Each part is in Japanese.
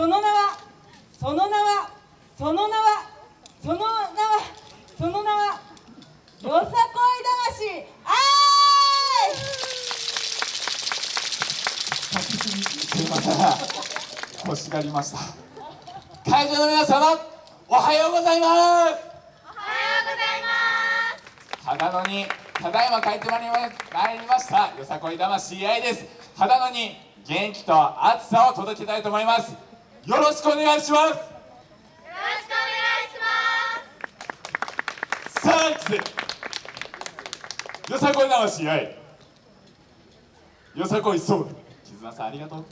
その名はその名はその名はその名はその名はよさこい魂あーい！すいません欲しがりました。会場の皆様おはようございます！おはようございます。秦野にただいま帰ってまいりました。よさこい魂愛です。秦野に元気と熱さを届けたいと思いますよろしくお願いします。よろしくお願いします。さあよさこい魂愛よさこいそう絆さんありがとう。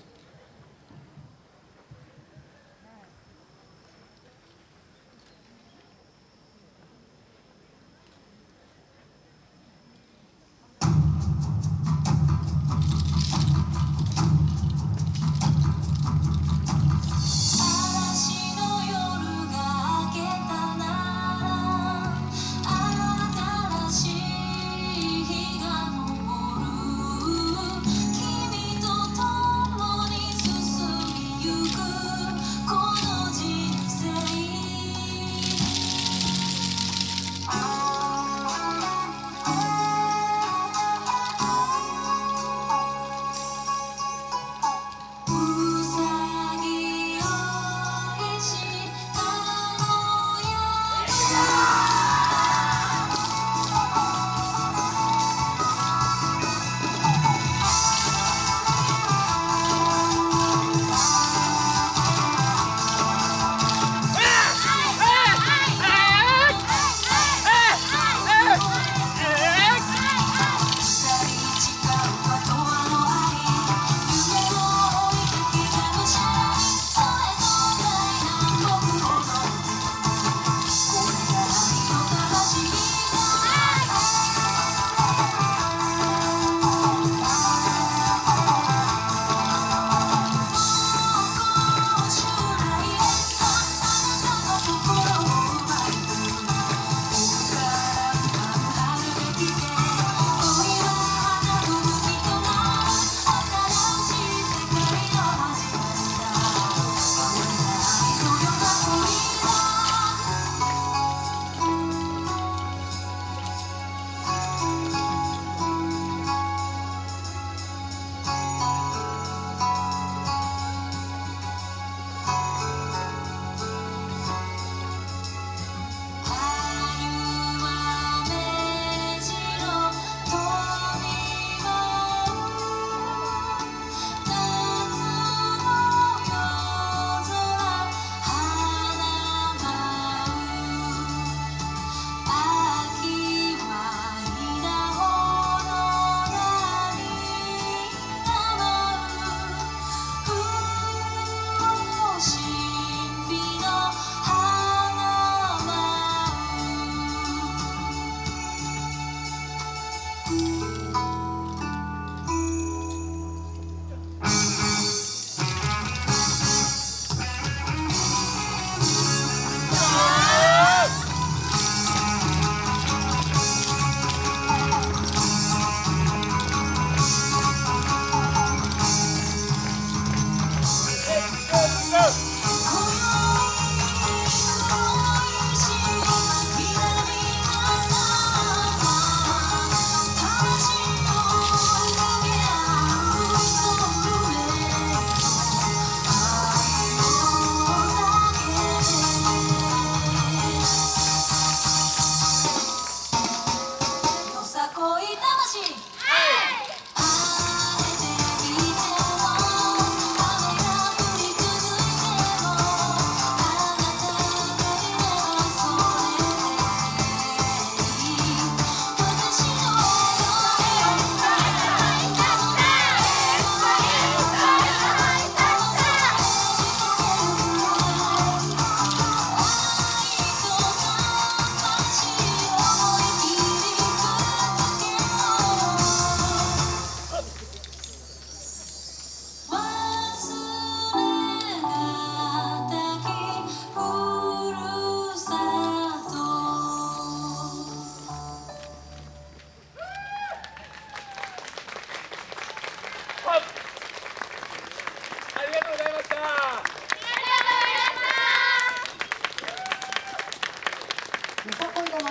よさこい魂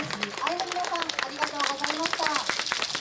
愛の皆さんありがとうございました。